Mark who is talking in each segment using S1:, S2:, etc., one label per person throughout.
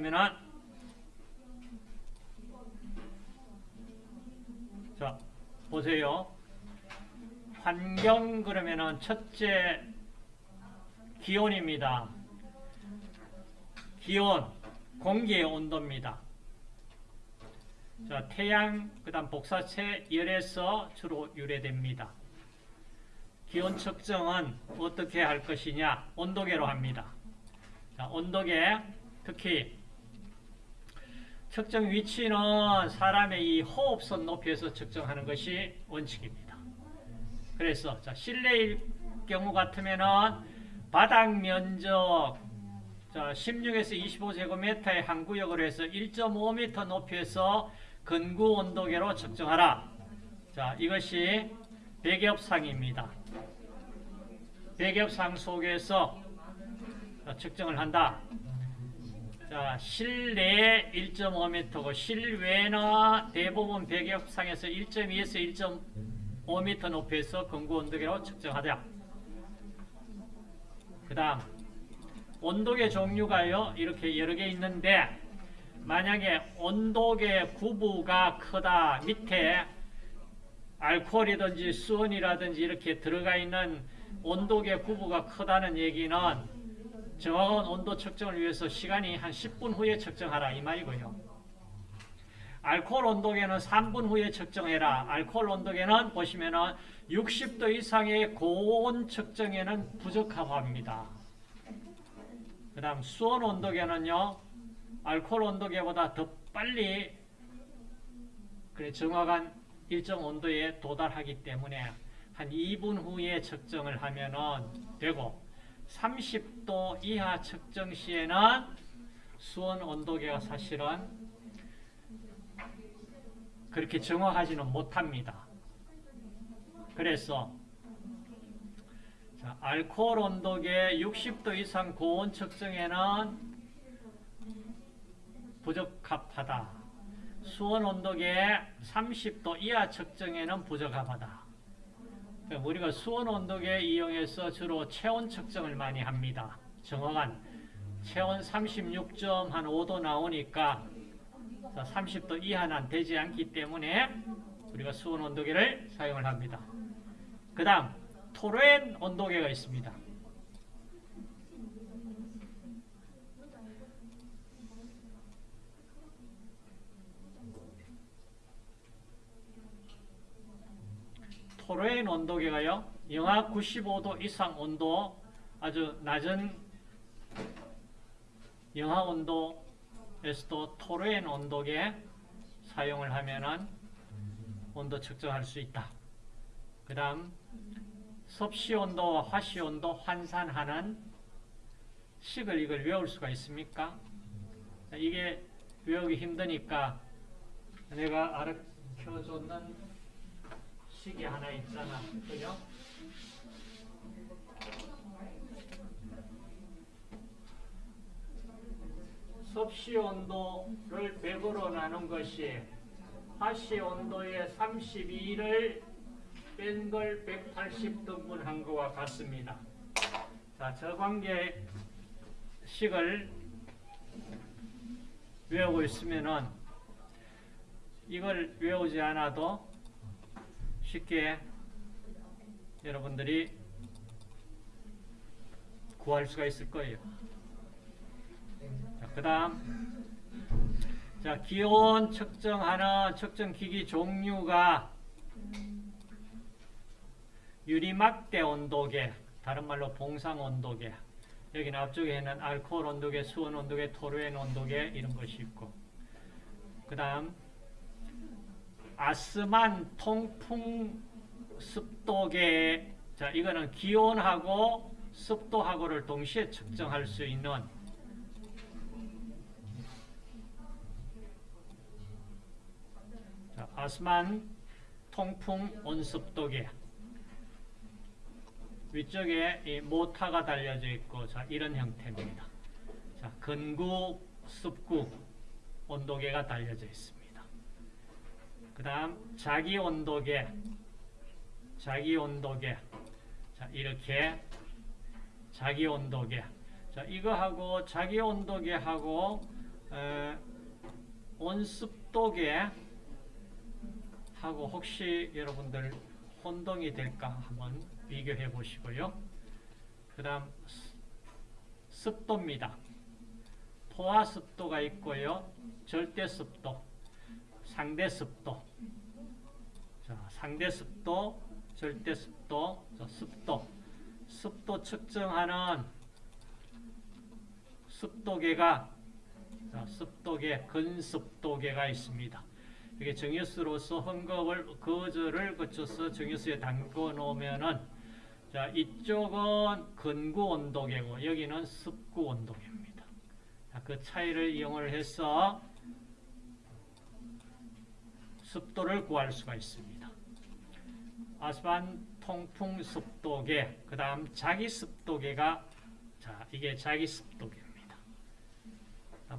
S1: 그러면은 자 보세요. 환경 그러면은 첫째 기온입니다. 기온 공기의 온도입니다. 자, 태양, 그 다음 복사체 열에서 주로 유래됩니다. 기온 측정은 어떻게 할 것이냐? 온도계로 합니다. 자, 온도계, 특히 측정 위치는 사람의 이 호흡선 높이에서 측정하는 것이 원칙입니다. 그래서 자, 실내일 경우 같으면은 바닥 면적 자, 16에서 25제곱미터의 한 구역으로 해서 1.5m 높이에서 근구 온도계로 측정하라. 자, 이것이 백엽상입니다. 백엽상 속에서 측정을 한다. 자, 실내 1.5m고 실외나 대부분 백엽상에서 1.2에서 1.5m 높이에서 근구 온도계로 측정하자. 그 다음 온도계 종류가요 이렇게 여러 개 있는데 만약에 온도계 구부가 크다 밑에 알코올이든지 수온이라든지 이렇게 들어가 있는 온도계 구부가 크다는 얘기는 정확한 온도 측정을 위해서 시간이 한 10분 후에 측정하라 이 말이고요. 알코올 온도계는 3분 후에 측정해라. 알코올 온도계는 보시면은 60도 이상의 고온 측정에는 부적합 합니다. 그 다음 수온 온도계는요. 알코올 온도계보다 더 빨리 그래 정확한 일정 온도에 도달하기 때문에 한 2분 후에 측정을 하면은 되고 30도 이하 측정 시에는 수온 온도계가 사실은 그렇게 정확하지는 못합니다. 그래서 자, 알코올 온도계 60도 이상 고온 측정에는 부적합하다. 수온 온도계 30도 이하 측정에는 부적합하다. 우리가 수온 온도계 이용해서 주로 체온 측정을 많이 합니다. 정확한 체온 36.5도 나오니까 30도 이하는 되지 않기 때문에 우리가 수온 온도계를 사용을 합니다. 그 다음 토렌 온도계가 있습니다. 토렌 온도계가요. 영하 95도 이상 온도 아주 낮은 영하 온도에서도 토렌 온도계 사용을 하면은 온도 측정할 수 있다. 그 다음 섭씨 온도와 화씨 온도 환산하는 식을 이걸 외울 수가 있습니까? 이게 외우기 힘드니까 내가 알려줬는 식이 하나 있잖아. 그죠? 섭씨 온도를 100으로 나눈 것이 화씨 온도의 32를 뺀 걸 180 등분한 것과 같습니다. 자, 저 관계 식을 외우고 있으면은 이걸 외우지 않아도 쉽게 여러분들이 구할 수가 있을 거예요. 그 다음. 자 기온 측정하는 측정기기 종류가 유리막대 온도계 다른 말로 봉상 온도계. 여기는 앞쪽에 있는 알코올 온도계, 수온 온도계, 토르엔 온도계 이런 것이 있고. 그 다음 아스만 통풍 습도계 자 이거는 기온하고 습도하고를 동시에 측정할 수 있는 자, 아스만 통풍 온습도계 위쪽에 이 모타가 달려져 있고 자 이런 형태입니다. 자 근구, 습구 온도계가 달려져 있습니다. 그 다음 자기 온도계 자기 온도계 자 이렇게 자기 온도계 자 이거하고 자기 온도계하고 에, 온습도계 하고 혹시 여러분들 혼동이 될까 한번 비교해 보시고요. 그 다음 습도입니다. 포화 습도가 있고요. 절대 습도, 상대 습도. 자, 상대 습도, 절대 습도, 자, 습도. 습도 측정하는 습도계가 자, 습도계, 근습도계가 있습니다. 이게 정유수로서 헝겊을 거절을 거쳐서 정유수에 담궈 놓으면은 자 이쪽은 근구 온도계고 여기는 습구 온도계입니다. 자, 그 차이를 이용을 해서 습도를 구할 수가 있습니다. 아스반 통풍 습도계, 그 다음 자기 습도계가 자 이게 자기 습도계입니다.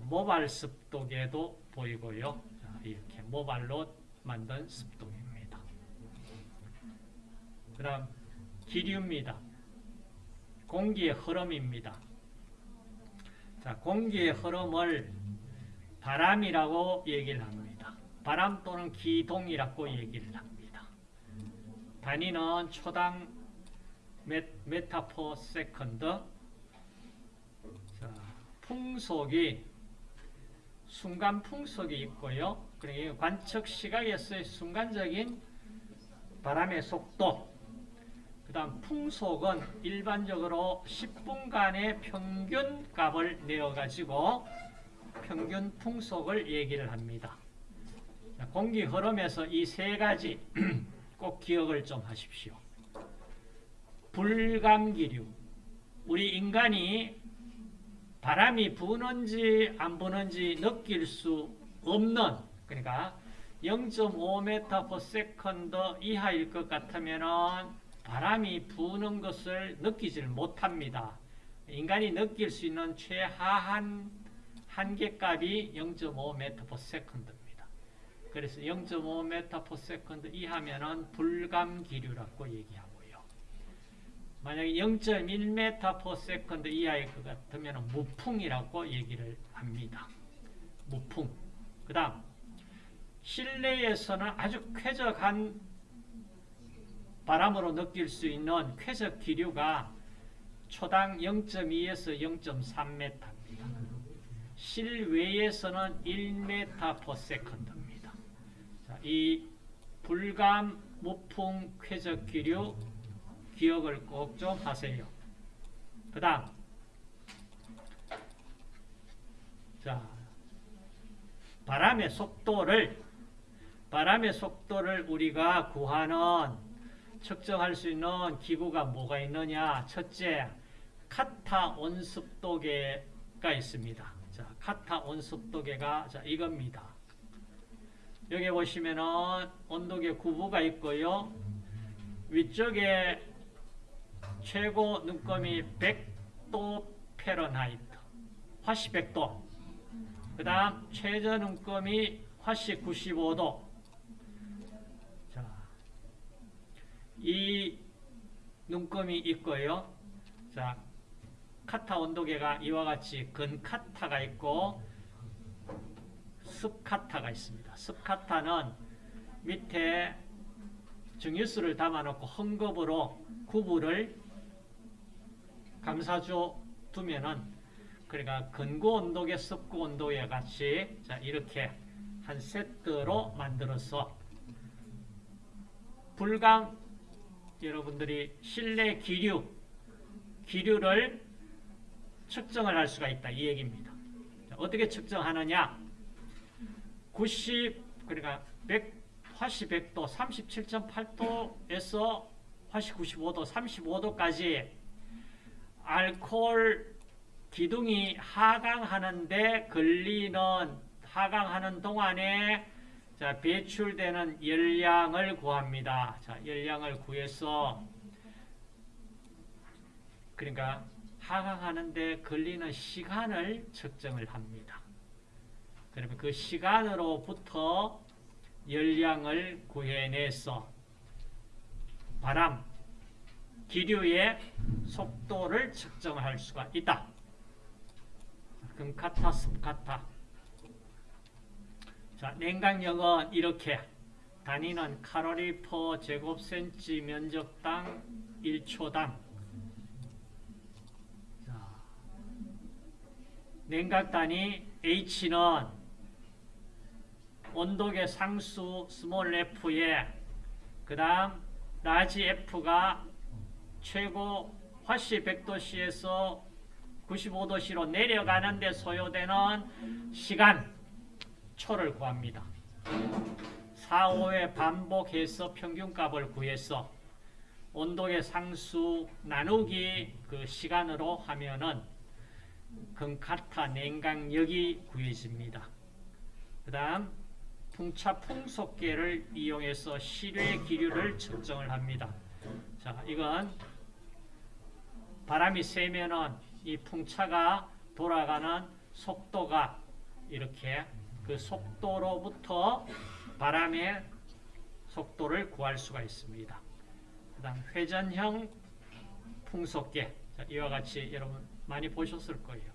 S1: 모발 습도계도 보이고요. 자, 이렇게 모발로 만든 습도계입니다. 그 다음 기류입니다. 공기의 흐름입니다. 자, 공기의 흐름을 바람이라고 얘기를 합니다. 바람 또는 기동이라고 얘기를 합니다. 단위는 초당 메, 메타 per second 자, 풍속이 순간 풍속이 있고요. 그리고 관측 시각에서의 순간적인 바람의 속도 그 다음 풍속은 일반적으로 10분간의 평균 값을 내어가지고 평균 풍속을 얘기를 합니다. 공기 흐름에서 이 세 가지 꼭 기억을 좀 하십시오. 불감기류. 우리 인간이 바람이 부는지 안 부는지 느낄 수 없는 그러니까 0.5m/s 이하일 것 같으면은 바람이 부는 것을 느끼질 못합니다. 인간이 느낄 수 있는 최하한 한계값이 0.5m/s입니다. 그래서 0.5m/s 이하면은 불감기류라고 얘기하고요. 만약에 0.1m/s 이하일 것 같으면 무풍이라고 얘기를 합니다. 무풍. 그 다음 실내에서는 아주 쾌적한 바람으로 느낄 수 있는 쾌적 기류가 초당 0.2에서 0.3m입니다. 실외에서는 1m/s입니다. 자, 이 불감, 무풍, 쾌적 기류 기억을 꼭 좀 하세요. 그 다음 자 바람의 속도를 바람의 속도를 우리가 구하는 측정할 수 있는 기구가 뭐가 있느냐? 첫째, 카타 온습도계가 있습니다. 자, 카타 온습도계가 자, 이겁니다. 여기 보시면은 온도계 구부가 있고요. 위쪽에 최고 눈금이 100도 Fahrenheit, 화씨 100도. 그 다음 최저 눈금이 화씨 95도. 자, 이 눈금이 있고요. 자, 카타 온도계가 이와 같이 근카타가 있고 습카타가 있습니다. 습카타는 밑에 증유수를 담아놓고 헝겊으로 구부를 감싸줘 두면은 그러니까 근고 온도계, 습고 온도계 같이 자 이렇게 한 세트로 만들어서 불강 여러분들이 실내 기류 기류를 측정을 할 수가 있다 이 얘기입니다. 자, 어떻게 측정하느냐? 90 그러니까 100 화씨 100도 37.8도에서 화씨 95도 35도까지 알코올 기둥이 하강하는데 걸리는 하강하는 동안에 자, 배출되는 열량을 구합니다. 자, 열량을 구해서 그러니까 하강하는데 걸리는 시간을 측정을 합니다. 그러면 그 시간으로부터 열량을 구해내서 바람, 기류의 속도를 측정할 수가 있다. 금카타, 습카타. 자, 냉각력은 이렇게 단위는 칼로리 per 제곱센치 면적당 1초당 자, 냉각 단위 H는 온도계 상수 small f에 그 다음 large F가 최고 화씨 100도씨에서 95도씨로 내려가는데 소요되는 시간 초를 구합니다. 4, 5회 반복해서 평균값을 구해서 온도의 상수 나누기 그 시간으로 하면은 금카타 냉각력이 구해집니다. 그 다음 풍차 풍속계를 이용해서 실외 기류를 측정을 합니다. 자, 이건 바람이 세면은 이 풍차가 돌아가는 속도가 이렇게 그 속도로부터 바람의 속도를 구할 수가 있습니다. 그 다음 회전형 풍속계 자, 이와 같이 여러분 많이 보셨을 거예요.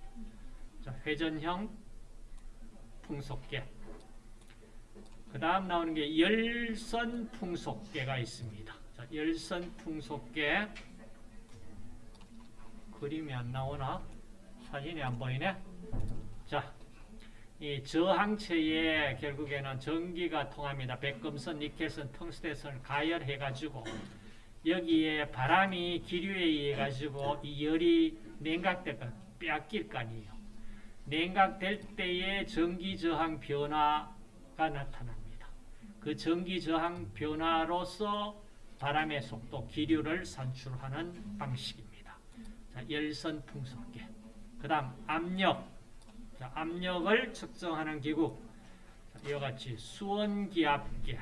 S1: 자, 회전형 풍속계 그 다음 나오는 게 열선 풍속계가 있습니다. 자, 열선 풍속계 그림이 안 나오나? 사진이 안 보이네? 자, 이 저항체에 결국에는 전기가 통합니다. 백금선, 니켈선, 텅스텐선을 가열해가지고 여기에 바람이 기류에 의해 가지고 이 열이 냉각될까 빼앗길 거 아니에요. 냉각될 때에 전기 저항 변화가 나타납니다. 그 전기 저항 변화로서 바람의 속도, 기류를 산출하는 방식입니다. 자, 열선 풍속계. 그 다음 압력. 자, 압력을 측정하는 기구. 자, 이와 같이 수원 기압계.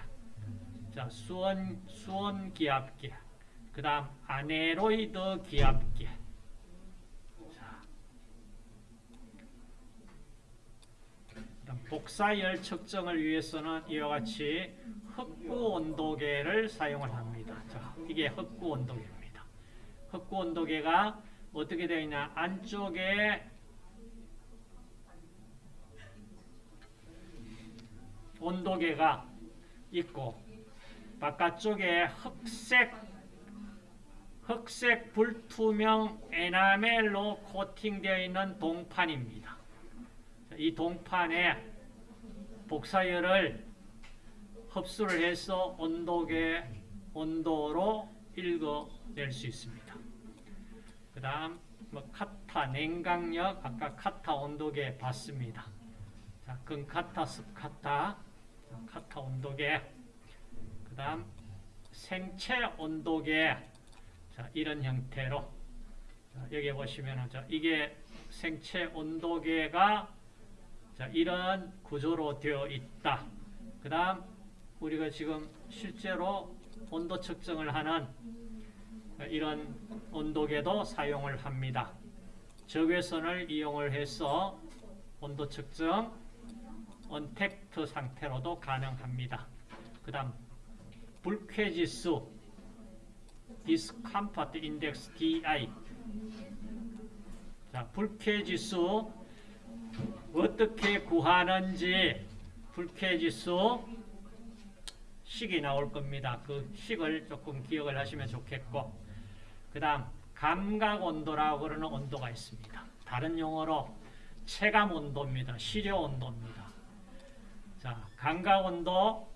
S1: 자, 수원, 수원 기압계. 그 다음 아네로이드 기압계. 자, 그다음 복사열 측정을 위해서는 이와 같이 흑구 온도계를 사용을 합니다. 자, 이게 흑구 온도계입니다. 흑구 온도계가 어떻게 되어 있냐? 안쪽에 온도계가 있고 바깥쪽에 흑색 흑색 불투명 에나멜로 코팅되어 있는 동판입니다. 이 동판에 복사열을 흡수를 해서 온도계 온도로 읽어낼 수 있습니다. 그 다음 뭐 카타 냉각력 아까 카타 온도계 봤습니다. 자, 근카타 습카타 카타 온도계 그 다음 생체 온도계 자, 이런 형태로 자, 여기 보시면 자, 이게 생체 온도계가 자, 이런 구조로 되어 있다. 그 다음 우리가 지금 실제로 온도 측정을 하는 이런 온도계도 사용을 합니다. 적외선을 이용을 해서 온도 측정 언택트 상태로도 가능합니다. 그 다음 불쾌지수 discomfort index DI 자, 불쾌지수 어떻게 구하는지 불쾌지수 식이 나올 겁니다. 그 식을 조금 기억을 하시면 좋겠고 그 다음 감각온도라고 그러는 온도가 있습니다. 다른 용어로 체감온도입니다. 시려온도입니다. 자, 감각온도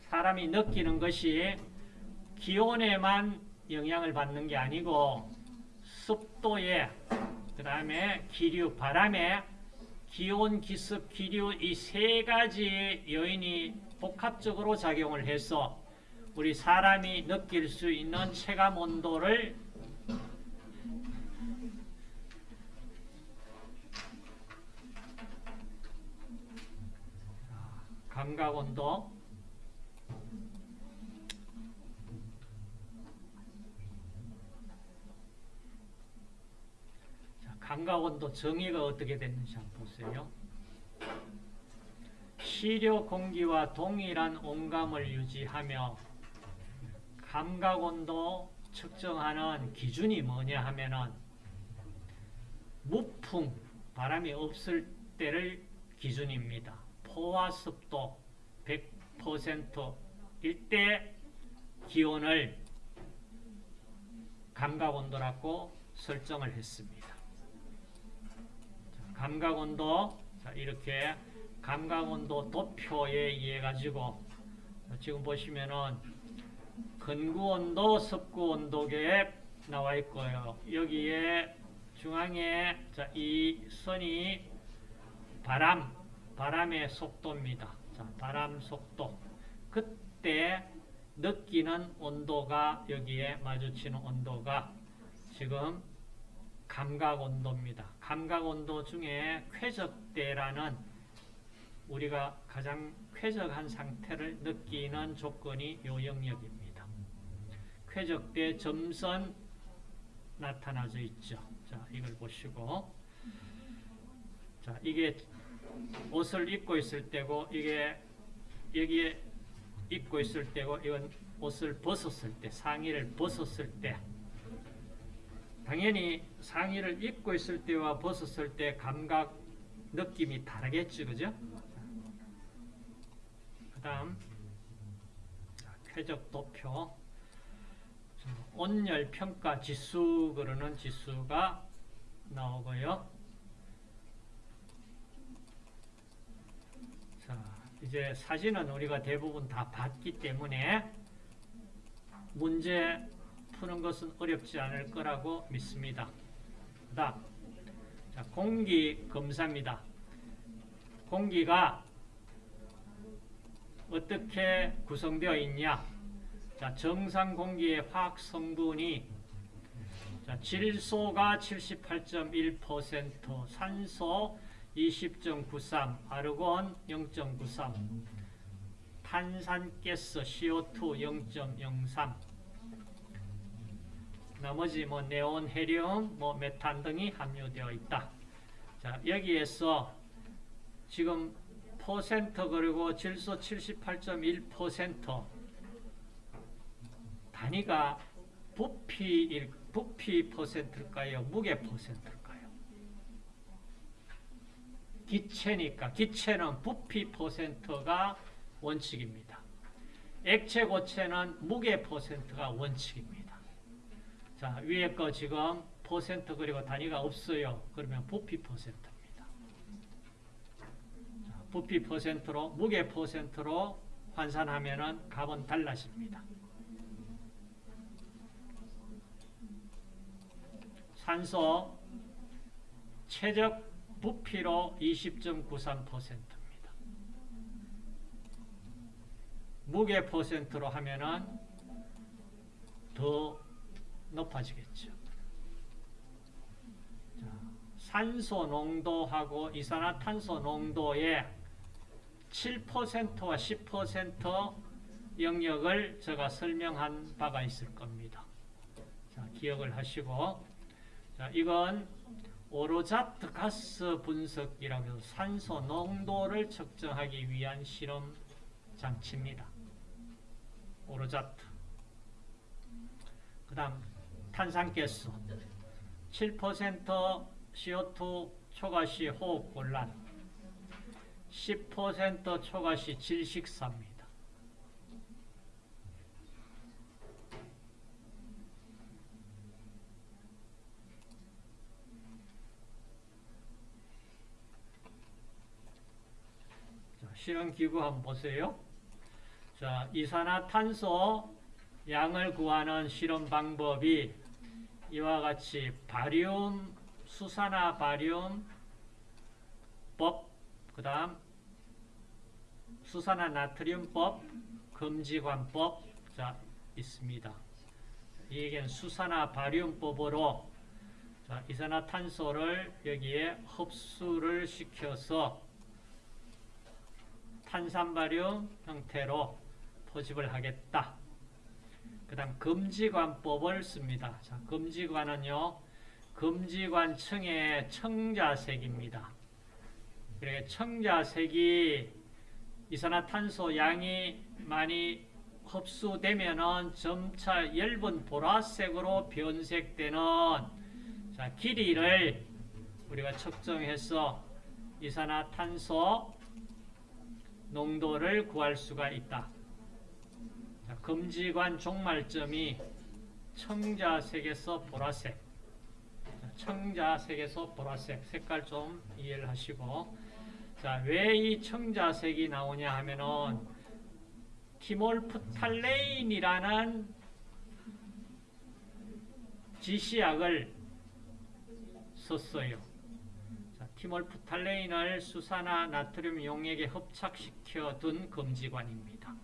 S1: 사람이 느끼는 것이 기온에만 영향을 받는 게 아니고 습도에 그 다음에 기류, 바람에 기온, 기습, 기류 이 세 가지 요인이 복합적으로 작용을 해서 우리 사람이 느낄 수 있는 체감 온도를 감각 온도 감각온도 정의가 어떻게 됐는지 한번 보세요. 시료 공기와 동일한 온감을 유지하며 감각 온도 측정하는 기준이 뭐냐 하면은 무풍, 바람이 없을 때를 기준입니다. 포화 습도 100%일 때 기온을 감각 온도라고 설정을 했습니다. 자, 감각온도 자, 이렇게 감각온도 도표에 의해 가지고 지금 보시면은 근구온도, 습구온도계에 나와 있고요. 여기에 중앙에 자, 이 선이 바람, 바람의 속도입니다. 자, 바람 속도. 그때 느끼는 온도가 여기에 마주치는 온도가 지금 감각 온도입니다. 감각 온도 중에 쾌적대라는 우리가 가장 쾌적한 상태를 느끼는 조건이 요 영역입니다. 쾌적대 점선 나타나져 있죠. 자, 이걸 보시고 자, 이게 옷을 입고 있을 때고 이게 여기에 입고 있을 때고 이건 옷을 벗었을 때 상의를 벗었을 때 당연히 상의를 입고 있을 때와 벗었을 때 감각 느낌이 다르겠죠 그죠? 그 다음 쾌적 도표. 온열 평가 지수 그러는 지수가 나오고요. 자, 이제 사진은 우리가 대부분 다 봤기 때문에 문제 푸는 것은 어렵지 않을 거라고 믿습니다. 그 다음, 자, 공기 검사입니다. 공기가 어떻게 구성되어 있냐? 자, 정상 공기의 화학 성분이 자, 질소가 78.1%, 산소 20.93, 아르곤 0.93, 탄산가스 CO2 0.03, 나머지 뭐 네온, 헤리움, 뭐 메탄 등이 함유되어 있다. 자, 여기에서 지금 퍼센트 그리고 질소 78.1% 단위가 부피 부피 퍼센트일까요? 무게 퍼센트일까요? 기체니까 기체는 부피 퍼센트가 원칙입니다. 액체 고체는 무게 퍼센트가 원칙입니다. 자 위에 거 지금 퍼센트 그리고 단위가 없어요. 그러면 부피 퍼센트입니다. 자, 부피 퍼센트로 무게 퍼센트로 환산하면은 값은 달라집니다. 산소 최적 부피로 20.93%입니다. 무게 퍼센트로 하면은 더 높아지겠죠. 자, 산소 농도하고 이산화탄소 농도의 7%와 10% 영역을 제가 설명한 바가 있을 겁니다. 자, 기억을 하시고 자, 이건 오로자트 가스 분석이라고 해서 산소 농도를 측정하기 위한 실험 장치입니다. 오로자트. 그 다음 탄산가스 7% CO2 초과시 호흡 곤란 10% 초과시 질식사입니다. 실험기구 한번 보세요. 자, 이산화탄소 양을 구하는 실험 방법이 이와 같이 바리움, 수산화 바리움 법, 그 다음 수산화 나트륨법, 금지관법 자, 있습니다. 이게 수산화 바리움법으로 자, 이산화탄소를 여기에 흡수를 시켜서 탄산바륨 형태로 포집을 하겠다. 그 다음 금지관법을 씁니다. 자, 금지관은요. 금지관층의 청자색입니다. 그러니까 청자색이 이산화탄소 양이 많이 흡수되면은 점차 엷은 보라색으로 변색되는 자, 길이를 우리가 측정해서 이산화탄소 농도를 구할 수가 있다. 자, 금지관 종말점이 청자색에서 보라색. 자, 청자색에서 보라색. 색깔 좀 이해를 하시고. 자, 왜 이 청자색이 나오냐 하면은 티몰프탈레인이라는 지시약을 썼어요. 자, 티몰프탈레인을 수산화 나트륨 용액에 합착시켜 둔 금지관입니다.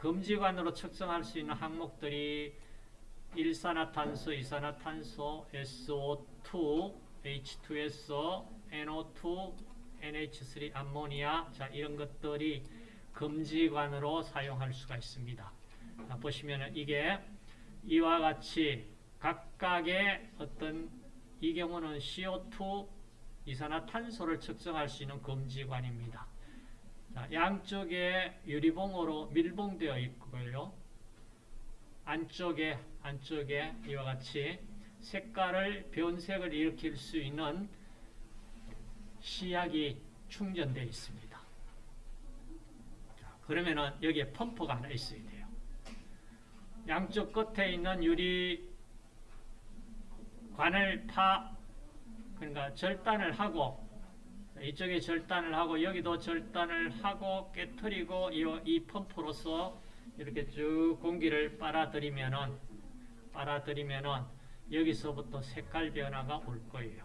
S1: 자, 금지관으로 측정할 수 있는 항목들이 일산화탄소, 이산화탄소, SO2, H2SO, NO2, NH3 암모니아 자 이런 것들이 금지관으로 사용할 수가 있습니다. 자, 보시면 이게 이와 같이 각각의 어떤 이 경우는 CO2 이산화탄소를 측정할 수 있는 금지관입니다. 자, 양쪽에 유리봉으로 밀봉되어 있고요. 안쪽에 안쪽에 이와 같이 색깔을 변색을 일으킬 수 있는 시약이 충전되어 있습니다. 자, 그러면은 여기에 펌프가 하나 있어야 돼요. 양쪽 끝에 있는 유리 관을 파 그러니까 절단을 하고 이쪽에 절단을 하고 여기도 절단을 하고 깨뜨리고 이, 이 펌프로서 이렇게 쭉 공기를 빨아들이면은 빨아들이면은 여기서부터 색깔 변화가 올 거예요.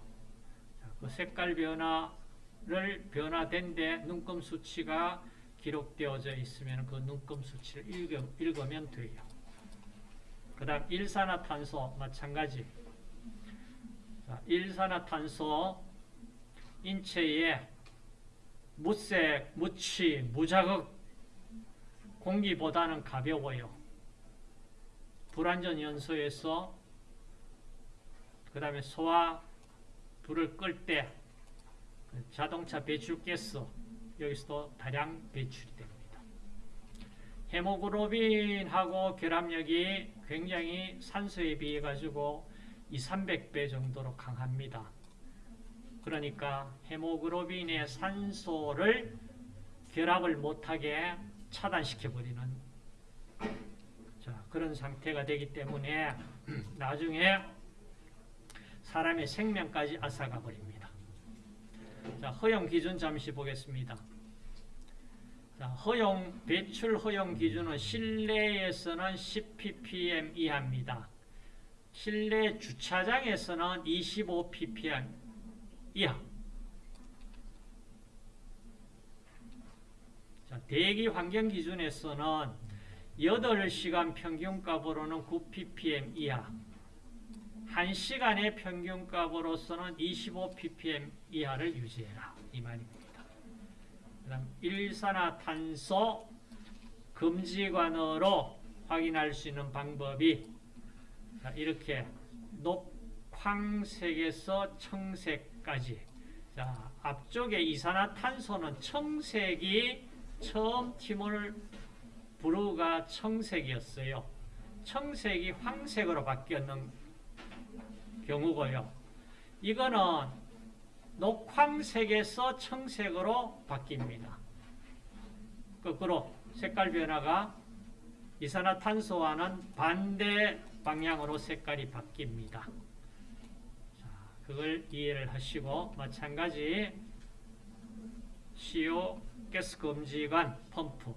S1: 자, 그 색깔 변화를 변화된데 눈금 수치가 기록되어져 있으면 그 눈금 수치를 읽어, 읽으면 돼요. 그 다음 일산화탄소 마찬가지 자, 일산화탄소 인체에 무색, 무취, 무자극 공기보다는 가벼워요. 불완전 연소에서 그 다음에 소화 불을 끌 때 자동차 배출가스 여기서도 다량 배출이 됩니다. 헤모글로빈하고 결합력이 굉장히 산소에 비해 가지고 2, 300배 정도로 강합니다. 그러니까 헤모글로빈의 산소를 결합을 못하게 차단시켜 버리는 자, 그런 상태가 되기 때문에 나중에 사람의 생명까지 앗아가 버립니다. 자, 허용 기준 잠시 보겠습니다. 자, 허용 배출 허용 기준은 실내에서는 10ppm 이하입니다. 실내 주차장에서는 25ppm 이하. 자, 대기 환경 기준에서는 8시간 평균값으로는 9ppm 이하. 1시간의 평균값으로서는 25ppm 이하를 유지해라. 이 말입니다. 그 다음 일산화탄소 금지관으로 확인할 수 있는 방법이 자, 이렇게 녹황색에서 청색 까지 자, 앞쪽에 이산화탄소는 청색이 처음 티몰 브루가 청색이었어요. 청색이 황색으로 바뀌었는 경우고요. 이거는 녹황색에서 청색으로 바뀝니다. 거꾸로 색깔 변화가 이산화탄소와는 반대 방향으로 색깔이 바뀝니다. 자, 그걸 이해를 하시고 마찬가지 CO 가스 금지관 펌프.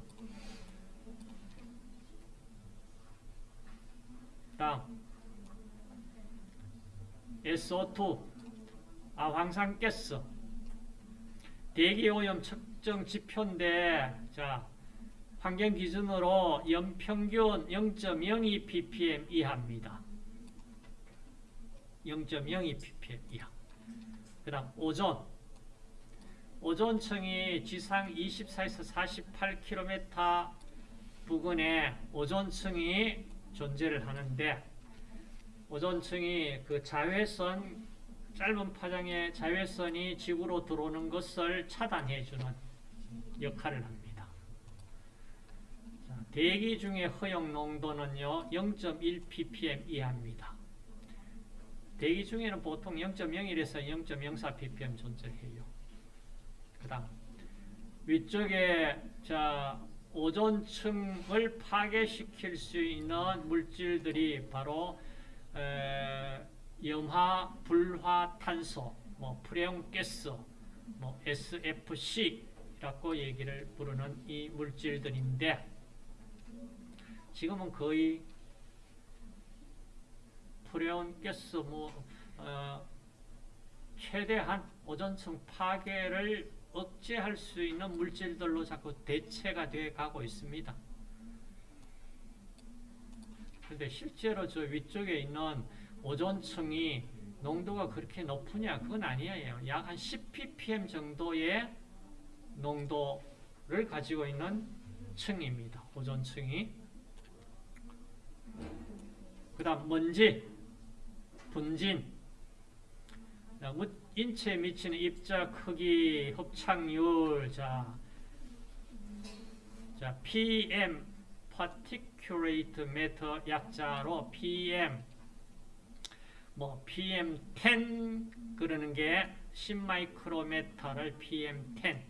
S1: 다음. SO2 아, 황산가스. 대기오염 측정 지표인데 자 환경 기준으로 연평균 0.02 ppm 이하입니다. 0.02 ppm 이하. 그 다음 오존. 오존층이 지상 24에서 48km 부근에 오존층이 존재를 하는데 오존층이 그 자외선 짧은 파장의 자외선이 지구로 들어오는 것을 차단해주는 역할을 합니다. 자, 대기 중에 허용 농도는요 0.1 ppm 이하입니다. 대기 중에는 보통 0.01에서 0.04 ppm 존재해요. 그 다음 위쪽에 자 오존층을 파괴시킬 수 있는 물질들이 바로 에, 염화, 불화, 탄소, 뭐 프레온 가스, 뭐 SFC라고 얘기를 부르는 이 물질들인데 지금은 거의 가스 뭐 어, 최대한 오존층 파괴를 억제할 수 있는 물질들로 자꾸 대체가 돼 가고 있습니다. 근데 실제로 저 위쪽에 있는 오존층이 농도가 그렇게 높으냐? 그건 아니에요. 약 한 10ppm 정도의 농도를 가지고 있는 층입니다. 오존층이. 그 다음 먼지, 분진, 인체에 미치는 입자 크기, 흡착률, 자, 자 PM, particulate matter 약자로 PM, 뭐 PM10 그러는 게 10마이크로메타를 PM10.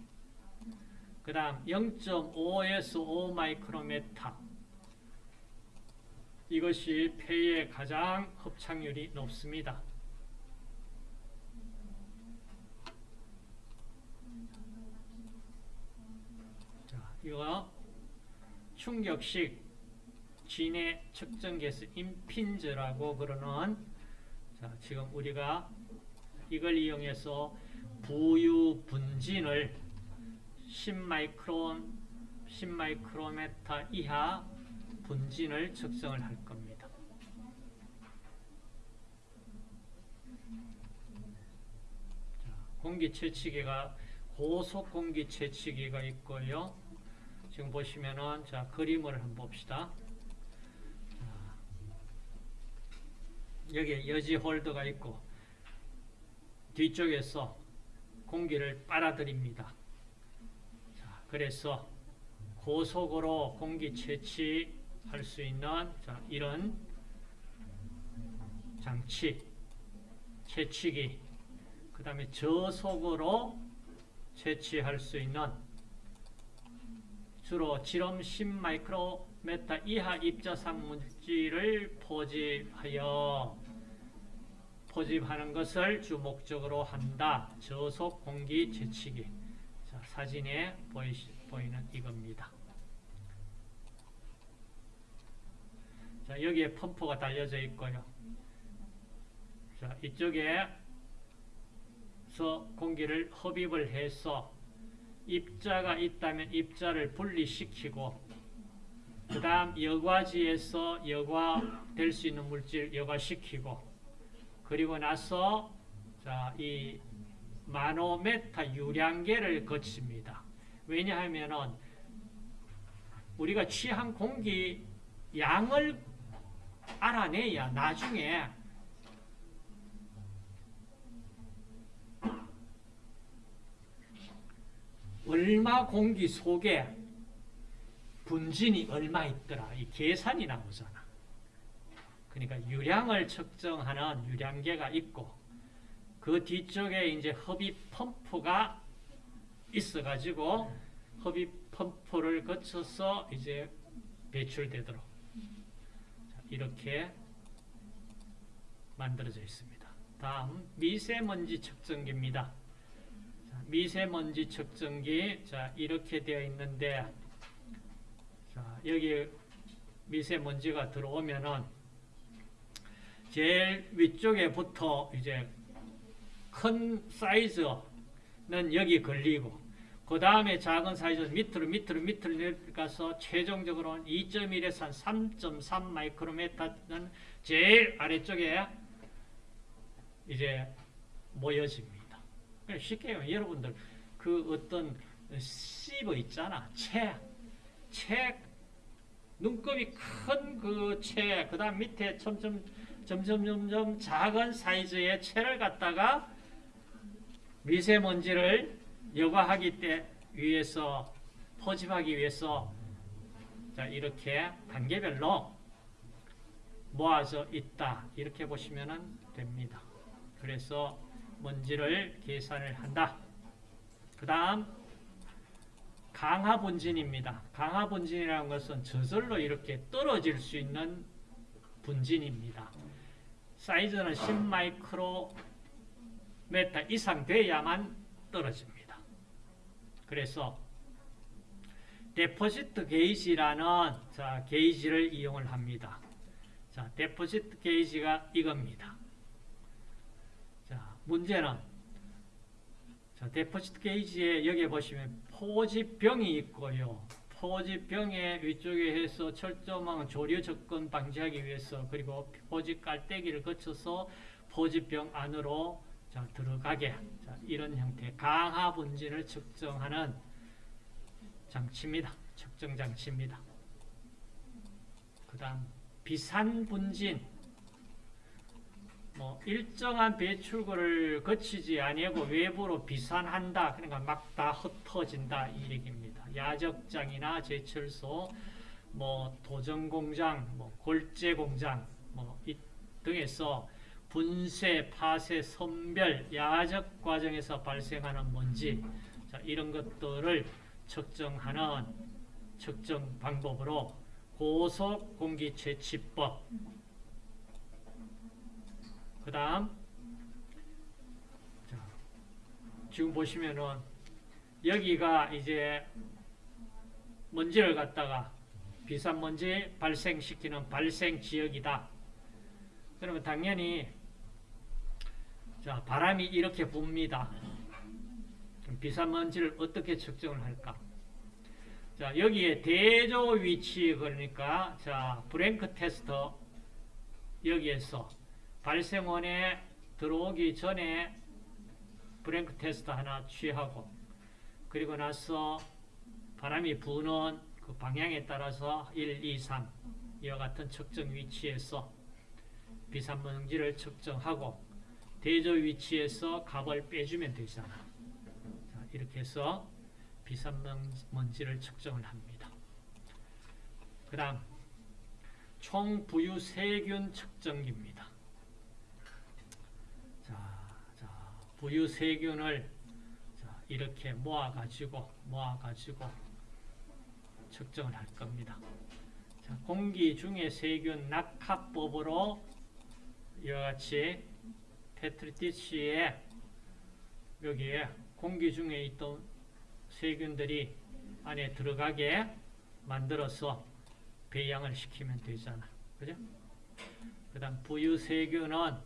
S1: 그 다음 0.5에서 5마이크로메타. 이것이 폐에 가장 흡착률이 높습니다. 자, 이거 충격식 진해 측정계수 임핀즈라고 그러는 자, 지금 우리가 이걸 이용해서 부유 분진을 10마이크론 10마이크로메타 이하 분진을 측정을 할 겁니다. 자, 공기 채취기가 고속 공기 채취기가 있고요. 지금 보시면은 자 그림을 한번 봅시다. 여기에 여지 홀더가 있고 뒤쪽에서 공기를 빨아들입니다. 자, 그래서 고속으로 공기 채취 할 수 있는 자, 이런 장치, 채취기, 그 다음에 저속으로 채취할 수 있는 주로 지름 10마이크로메타 이하 입자상 물질을 포집하여 포집하는 것을 주 목적으로 한다. 저속 공기 채취기. 자, 사진에 보이, 보이는 이겁니다. 자, 여기에 펌프가 달려져 있고요. 자, 이쪽에서 공기를 흡입을 해서 입자가 있다면 입자를 분리시키고 그 다음 여과지에서 여과될 수 있는 물질 여과시키고 그리고 나서 자, 이 마노메타 유량계를 거칩니다. 왜냐하면 우리가 취한 공기 양을 알아내야 나중에 얼마 공기 속에 분진이 얼마 있더라. 이 계산이 나오잖아. 그러니까 유량을 측정하는 유량계가 있고 그 뒤쪽에 이제 흡입 펌프가 있어가지고 흡입 펌프를 거쳐서 이제 배출되도록 이렇게 만들어져 있습니다. 다음 미세먼지 측정기입니다. 미세먼지 측정기 자 이렇게 되어 있는데 자 여기 미세먼지가 들어오면은 제일 위쪽에부터 이제 큰 사이즈는 여기 걸리고 그 다음에 작은 사이즈 밑으로 밑으로 밑으로 내려가서 최종적으로는 2.1에서 3.3 마이크로메타는 제일 아래쪽에 이제 모여집니다. 쉽게 요 여러분들 그 어떤 씹어 있잖아. 채, 채 눈곱이 큰그 채, 그 다음 밑에 점점 점점 점점 작은 사이즈의 채를 갖다가 미세먼지를 여과하기 때 위해서 포집하기 위해서 자 이렇게 단계별로 모아져 있다 이렇게 보시면 됩니다. 그래서 먼지를 계산을 한다. 그 다음 강하 분진입니다. 강하 분진이라는 것은 저절로 이렇게 떨어질 수 있는 분진입니다. 사이즈는 10마이크로메타 이상 돼야만 떨어집니다. 그래서 데포지트 게이지라는 자, 게이지를 이용을 합니다. 자, 데포지트 게이지가 이겁니다. 자, 문제는 자, 데포지트 게이지에 여기 보시면 포집병이 있고요. 포집병의 위쪽에 해서 철조망 조류 접근 방지하기 위해서 그리고 포집 깔때기를 거쳐서 포집병 안으로 자, 들어가게 자, 이런 형태 강하 분진을 측정하는 장치입니다. 측정 장치입니다. 그 다음 비산 분진 뭐 일정한 배출구를 거치지 아니하고 외부로 비산한다. 그러니까 막 다 흩어진다 이 얘기입니다. 야적장이나 제철소, 뭐 도전 공장, 뭐 골재 공장, 뭐이 등에서 분쇄, 파쇄, 선별, 야적 과정에서 발생하는 먼지 자, 이런 것들을 측정하는 측정 방법으로 고속 공기 채취법 그 다음 지금 보시면은 여기가 이제 먼지를 갖다가 비산 먼지 발생시키는 발생 지역이다. 그러면 당연히 자 바람이 이렇게 붑니다. 그럼 비산 먼지를 어떻게 측정을 할까? 자 여기에 대조 위치 그러니까 자 브랭크 테스터 여기에서 발생원에 들어오기 전에 브랭크 테스트 하나 취하고 그리고 나서 바람이 부는 그 방향에 따라서 1, 2, 3 이와 같은 측정 위치에서 비산먼지를 측정하고 대조 위치에서 값을 빼주면 되잖아. 자, 이렇게 해서 비산먼지를 측정을 합니다. 그 다음 총 부유 세균 측정기입니다. 자, 자 부유 세균을 자, 이렇게 모아가지고 모아가지고 측정을 할 겁니다. 자, 공기 중에 세균 낙하법으로 이와 같이 테트리티시에 여기에 공기 중에 있던 세균들이 안에 들어가게 만들어서 배양을 시키면 되잖아. 그죠? 그 다음 부유세균은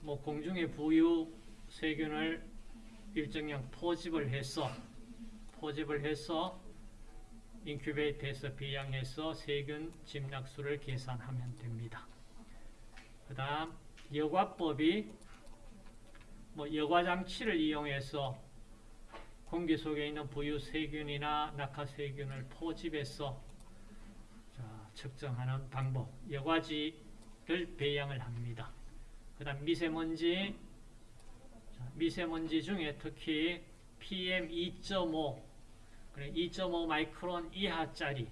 S1: 뭐 공중에 부유 세균을 일정량 포집을 해서 포집을 해서 인큐베이터에서 배양해서 세균 집약수를 계산하면 됩니다. 그 다음 여과법이 뭐 여과장치를 이용해서 공기 속에 있는 부유 세균이나 낙하 세균을 포집해서 자, 측정하는 방법 여과지를 배양을 합니다. 그 다음 미세먼지 자, 미세먼지 중에 특히 PM 2.5 2.5 마이크론 이하짜리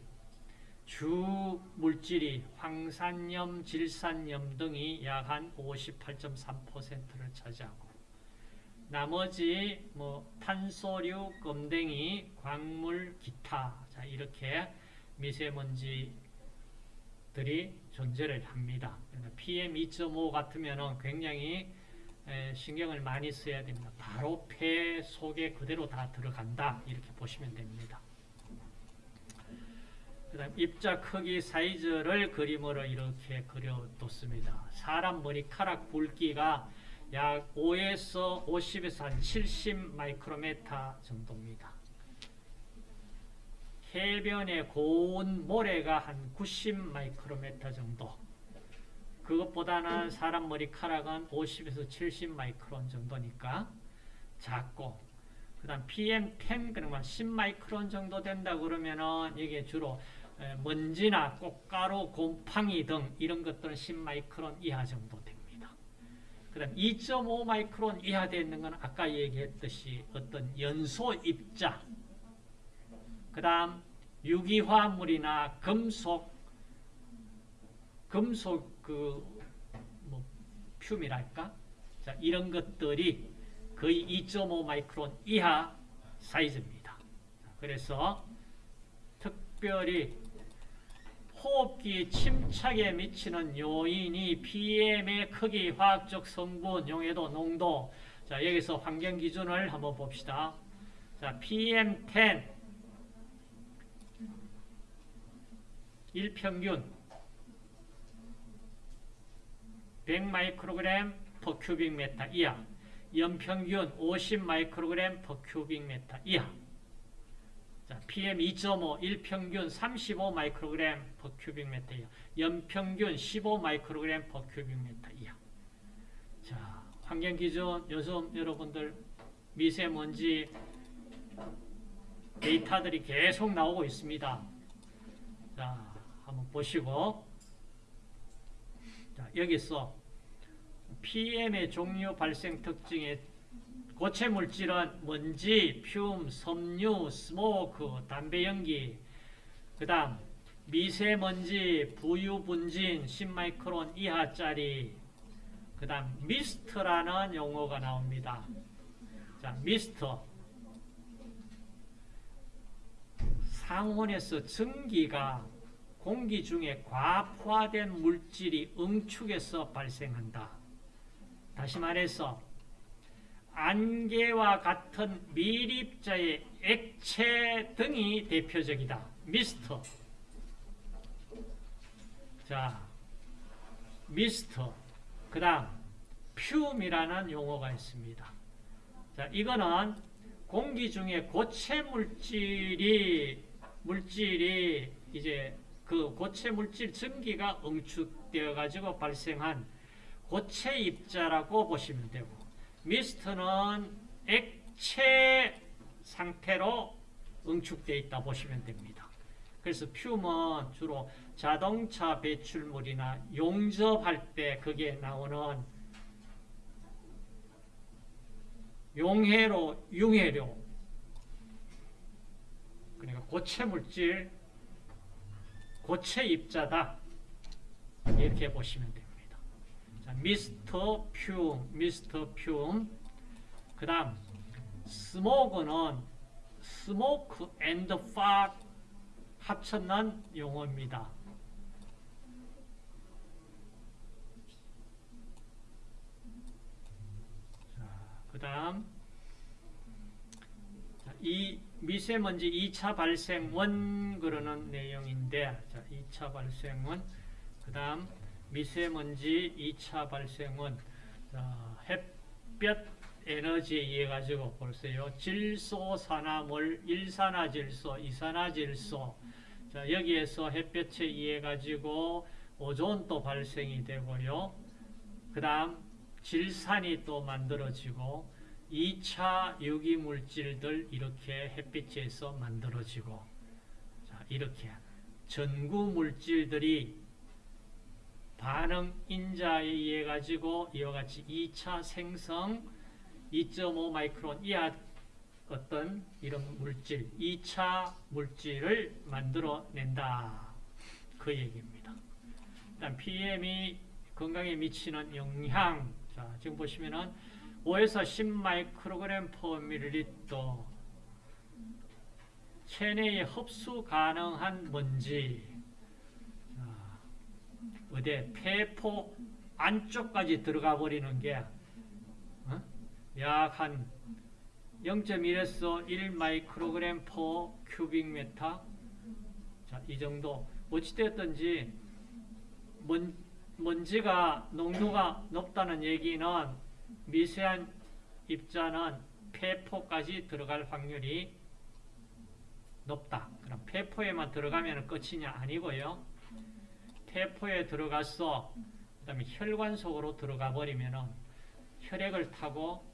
S1: 주 물질이 황산염, 질산염 등이 약 한 58.3%를 차지하고 나머지 뭐 탄소류, 껌댕이, 광물, 기타 자 이렇게 미세먼지들이 존재를 합니다. PM 2.5 같으면은 굉장히 에, 신경을 많이 써야 됩니다. 바로 폐 속에 그대로 다 들어간다 이렇게 보시면 됩니다. 그 다음 입자 크기 사이즈를 그림으로 이렇게 그려뒀습니다. 사람 머리카락 굵기가 약 5에서 50에서 한 70 마이크로메타 정도입니다. 해변의 고온 모래가 한 90 마이크로메타 정도. 그것보다는 사람 머리카락은 50에서 70 마이크론 정도니까 작고 그 다음 PM10 그러면 10 마이크론 정도 된다 그러면은 이게 주로 먼지나 꽃가루, 곰팡이 등 이런 것들은 10 마이크론 이하 정도 됩니다. 그 다음 2.5 마이크론 이하 되는 건 아까 얘기했듯이 어떤 연소 입자 그 다음 유기화물이나 금속 금속 그 뭐 퓨미랄까? 자, 이런 것들이 거의 2.5 마이크론 이하 사이즈입니다. 그래서 특별히 호흡기 침착에 미치는 요인이 PM의 크기, 화학적 성분, 용해도, 농도. 자, 여기서 환경 기준을 한번 봅시다. 자, PM10 일평균 100 마이크로그램 per 큐빅 메타 이하. 연평균 50 마이크로그램 per 큐빅 메타 이하. 자, PM 2.5 일평균 35 마이크로그램 per 큐빅 메타 이하. 연평균 15 마이크로그램 per 큐빅 메타 이하. 자, 환경 기준 요즘 여러분들 미세먼지 데이터들이 계속 나오고 있습니다. 자, 한번 보시고 자, 여기서 PM의 종류 발생 특징의 고체 물질은 먼지, fume, 섬유, smoke, 담배 연기, 그 다음 미세먼지, 부유 분진, 10마이크론 이하짜리, 그 다음 mist라는 용어가 나옵니다. 자, 미스터. 상온에서 증기가 공기 중에 과포화된 물질이 응축해서 발생한다. 다시 말해서 안개와 같은 미립자의 액체 등이 대표적이다. 미스터. 자, 미스터. 그 다음, 퓨움이라는 용어가 있습니다. 자, 이거는 공기 중에 고체 물질이, 물질이 이제 그 고체 물질 증기가 응축되어 가지고 발생한 고체 입자라고 보시면 되고 미스트는 액체 상태로 응축되어 있다 보시면 됩니다. 그래서 퓨은 주로 자동차 배출물이나 용접할 때 그게 나오는 용해로, 융해료 그러니까 고체 물질 고체 입자다. 이렇게 보시면 됩니다. 자, 미스터 퓨, 미스터 퓨. 그 다음, 스모그는 smoke and fog 합쳤는 용어입니다. 그 다음, 이 미세먼지 2차 발생원 그러는 내용인데 자, 2차 발생원 그 다음 미세먼지 2차 발생원 자, 햇볕 에너지에 의해 가지고 볼세요. 질소, 산화물, 일산화질소, 이산화질소 자, 여기에서 햇볕에 의해 가지고 오존도 발생이 되고요. 그 다음 질산이 또 만들어지고 2차 유기물질들 이렇게 햇빛에서 만들어지고 자, 이렇게 전구물질들이 반응 인자에 의해 가지고 이와 같이 2차 생성 2.5 마이크론 이하 어떤 이런 물질 2차 물질을 만들어낸다. 그 얘기입니다. 일단 PM이 건강에 미치는 영향. 자 지금 보시면은 5에서 10 마이크로그램 퍼 밀리리터. 체내에 흡수 가능한 먼지. 자, 어디 폐포 안쪽까지 들어가 버리는 게 어? 약한 0.1에서 1 마이크로그램 per cubic meter 자, 이 정도 어찌되었든지 먼, 먼지가 농도가 높다는 얘기는 미세한 입자는 폐포까지 들어갈 확률이 높다. 그럼 폐포에만 들어가면 끝이냐? 아니고요. 폐포에 들어가서 그 다음에 혈관 속으로 들어가 버리면 혈액을 타고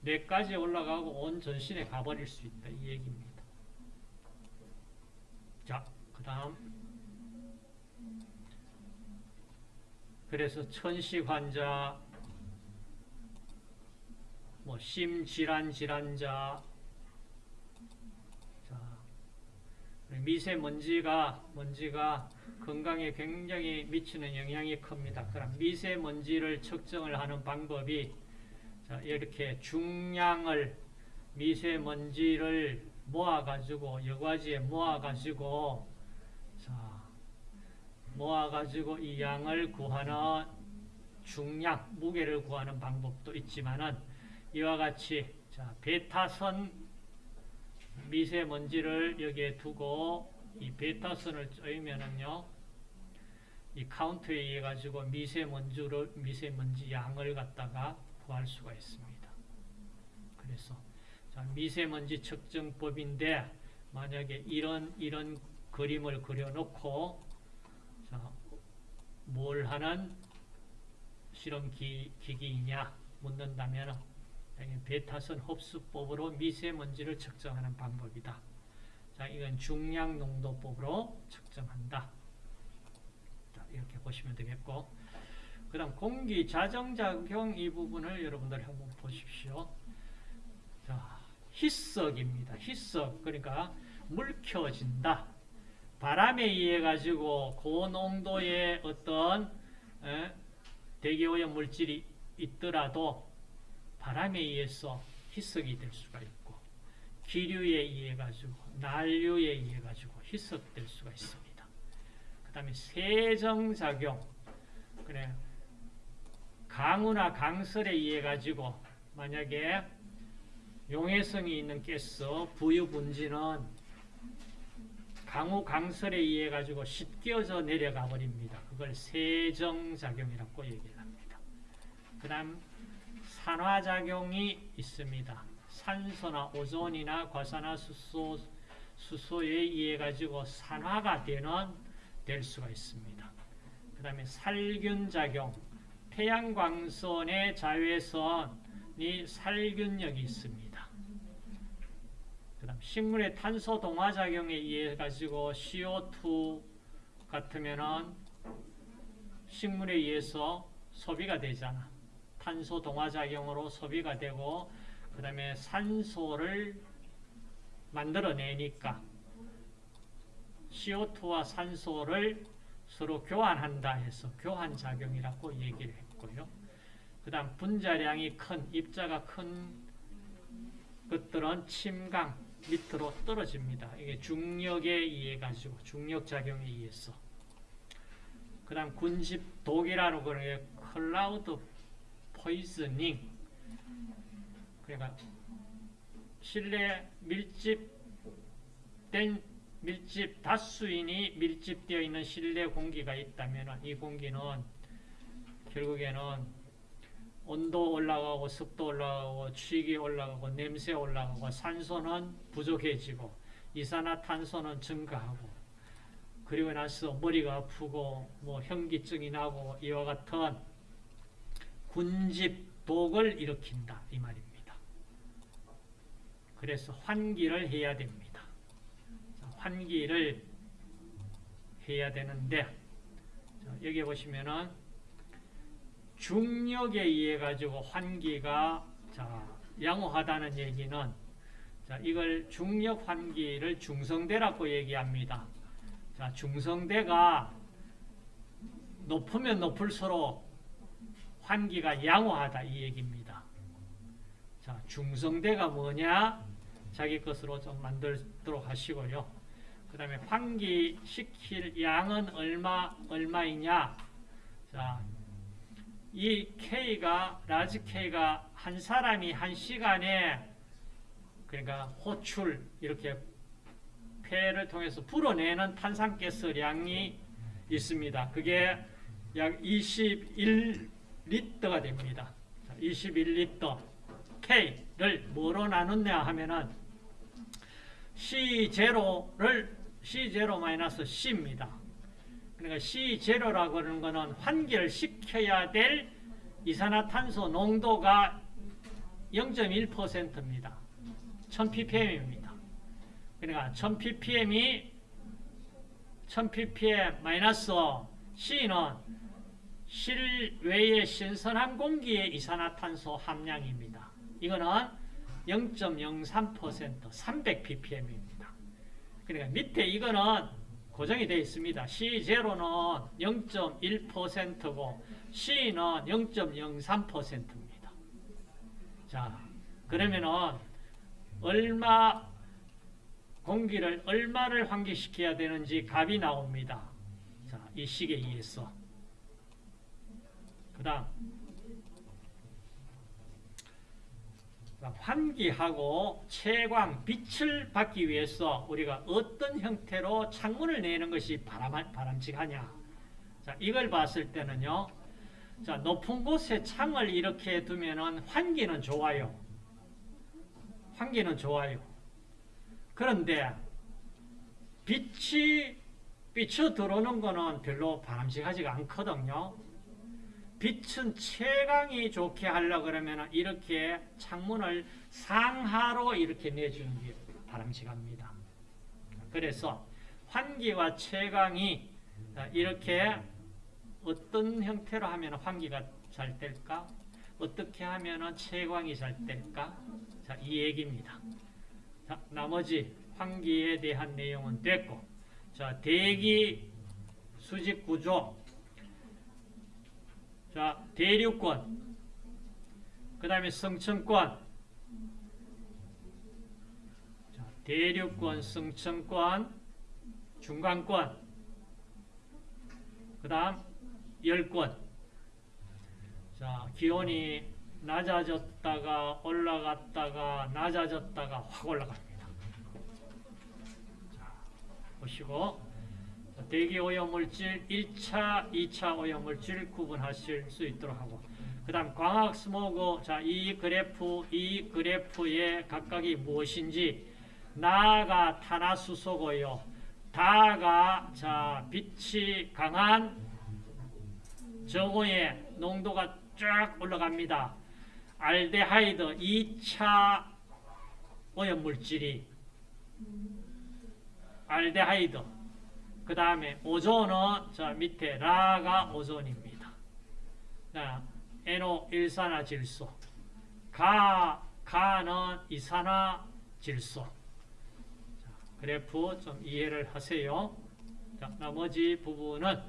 S1: 뇌까지 올라가고 온 전신에 가버릴 수 있다. 이 얘기입니다. 자, 그 다음 그래서 천식 환자, 뭐 심질환 질환자, 자, 미세먼지가 먼지가 건강에 굉장히 미치는 영향이 큽니다. 그럼 미세먼지를 측정을 하는 방법이 자, 이렇게 중량을 미세먼지를 모아가지고 여과지에 모아가지고 자 모아가지고 이 양을 구하는 중량 무게를 구하는 방법도 있지만은 이와 같이 자 베타선 미세먼지를 여기에 두고 이 베타선을 쪼이면은요 이 카운트에 의해 가지고 미세먼지를 미세먼지 양을 갖다가 구할 수가 있습니다. 그래서 자, 미세먼지 측정법인데 만약에 이런 이런 그림을 그려놓고 자, 뭘 하는 실험 기, 기기이냐 묻는다면 베타선 흡수법으로 미세먼지를 측정하는 방법이다. 자, 이건 중량 농도법으로 측정한다. 자, 이렇게 보시면 되겠고 그 다음 공기 자정작용 이 부분을 여러분들 한번 보십시오. 자, 희석입니다. 희석 그러니까 물켜진다. 바람에 의해 가지고 고농도의 어떤 에, 대기오염 물질이 있더라도 바람에 의해서 희석이 될 수가 있고 기류에 의해 가지고 난류에 의해 가지고 희석될 수가 있습니다. 그 다음에 세정작용 그래 강우나 강설에 의해 가지고 만약에 용해성이 있는 가스 부유분지는 강우 강설에 의해 가지고 씻겨져 내려가 버립니다. 그걸 세정작용이라고 얘기를 합니다. 그 다음 산화작용이 있습니다. 산소나 오존이나 과산화수소 수소에 의해 가지고 산화가 되는 될 수가 있습니다. 그 다음에 살균작용 태양광선의 자외선이 살균력이 있습니다. 그 다음 식물의 탄소 동화작용에 의해 가지고 CO2 같으면은 식물에 의해서 소비가 되잖아. 탄소 동화작용으로 소비가 되고 그 다음에 산소를 만들어내니까 CO2와 산소를 서로 교환한다 해서 교환작용이라고 얘기를 했고요. 그 다음 분자량이 큰, 입자가 큰 것들은 침강 밑으로 떨어집니다. 이게 중력에 의해 가지고 중력작용에 의해서 그 다음 군집 독이라는 거는 클라우드 포이즈닝 그러니까 실내 밀집된 밀집 다수인이 밀집되어 있는 실내 공기가 있다면 이 공기는 결국에는 온도 올라가고 습도 올라가고 취기 올라가고 냄새 올라가고 산소는 부족해지고 이산화탄소는 증가하고 그리고 나서 머리가 아프고 뭐 현기증이 나고 이와 같은 군집독을 일으킨다 이 말입니다. 그래서 환기를 해야 됩니다. 환기를 해야 되는데 여기 보시면은 중력에 의해 가지고 환기가 자, 양호하다는 얘기는 자, 이걸 중력 환기를 중성대라고 얘기합니다. 자, 중성대가 높으면 높을수록 환기가 양호하다 이 얘기입니다. 자, 중성대가 뭐냐? 자기 것으로 좀 만들도록 하시고요. 그 다음에 환기시킬 양은 얼마, 얼마이냐? 자, 이 K가, large K가 한 사람이 한 시간에 그러니까 호출, 이렇게 폐를 통해서 불어내는 탄산가스 량이 있습니다. 그게 약 21 리터가 됩니다. 21리터 K를 뭐로 나누냐 하면은 C0를 C0-C입니다. 그러니까 C0라고 하는 것은 환기를 시켜야 될 이산화탄소 농도가 0.1%입니다. 1000ppm입니다. 그러니까 1000ppm이 1000ppm 마이너스 C는 실외의 신선한 공기의 이산화탄소 함량입니다. 이거는 0.03% 300ppm입니다. 그러니까 밑에 이거는 고정이 되어 있습니다. C0는 0.1%고 C는 0.03%입니다. 자, 그러면은 얼마 공기를 얼마를 환기시켜야 되는지 값이 나옵니다. 자, 이 식에 의해서. 그 다음 환기하고 채광, 빛을 받기 위해서 우리가 어떤 형태로 창문을 내는 것이 바람, 바람직하냐. 자, 이걸 봤을 때는요. 자, 높은 곳에 창을 이렇게 두면은 환기는 좋아요. 환기는 좋아요. 그런데 빛이 비쳐 들어오는 거는 별로 바람직하지가 않거든요. 빛은 채광이 좋게 하려 그러면 이렇게 창문을 상하로 이렇게 내주는 게 바람직합니다. 그래서 환기와 채광이 이렇게 어떤 형태로 하면 환기가 잘 될까? 어떻게 하면 채광이 잘 될까? 자, 이 얘기입니다. 자, 나머지 환기에 대한 내용은 됐고, 자, 대기 수직 구조, 자, 대륙권, 그 다음에 성층권, 자, 대륙권, 성층권, 중간권, 그 다음 열권. 자, 기온이 낮아졌다가 올라갔다가 낮아졌다가 확 올라갑니다. 자, 보시고 대기 오염물질 1차, 2차 오염물질 구분하실 수 있도록 하고 그 다음 광학 스모그 자, 이 그래프, 이 그래프의 각각이 무엇인지 나가 탄화수소고요. 다가 자 빛이 강한 저고의 농도가 쫙 올라갑니다. 알데하이드 2차 오염물질이 알데하이드 그 다음에 오존은 저 밑에 라가 오존입니다. 자, NO1산화 질소 가, 가는 이산화 질소 자, 그래프 좀 이해를 하세요. 자, 나머지 부분은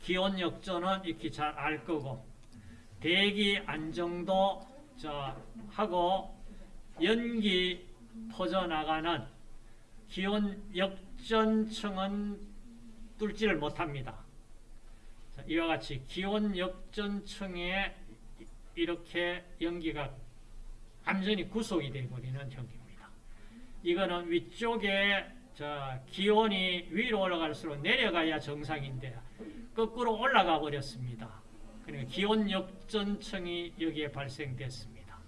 S1: 기온 역전은 이렇게 잘알 거고 대기 안정도 자, 하고 연기 퍼져나가는 기온 역 전층은 뚫지를 못합니다. 자, 이와 같이 기온 역전층에 이렇게 연기가 완전히 구속이 되어버리는 형입니다. 이거는 위쪽에 자, 기온이 위로 올라갈수록 내려가야 정상인데 거꾸로 올라가 버렸습니다. 그러니까 기온 역전층이 여기에 발생됐습니다.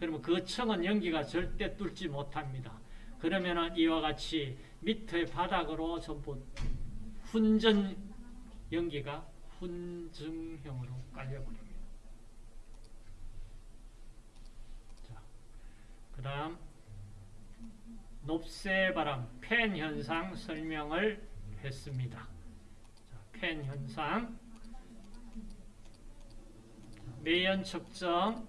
S1: 그러면 그 층은 연기가 절대 뚫지 못합니다. 그러면 이와 같이 밑에 바닥으로 전부 훈전 연기가 훈증형으로 깔려버립니다. 자, 그 다음 높새바람 팬 현상 설명을 했습니다. 자, 팬 현상 매연 측정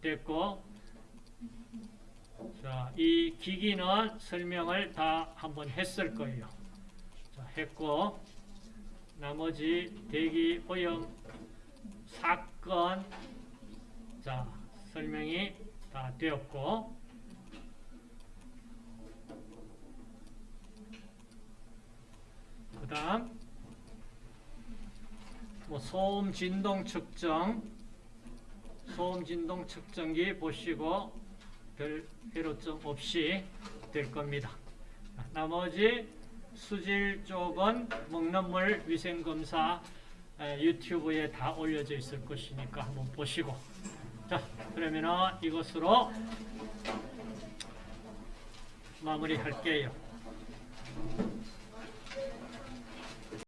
S1: 됐고 자, 이 기기는 설명을 다 한번 했을 거예요. 자, 했고 나머지 대기 오염 사건 자, 설명이 다 되었고 그 다음 뭐 소음 진동 측정 소음 진동 측정기 보시고 별 애로점 없이 될 겁니다. 나머지 수질 쪽은 먹는 물 위생 검사 유튜브에 다 올려져 있을 것이니까 한번 보시고 자 그러면은 이것으로 마무리할게요.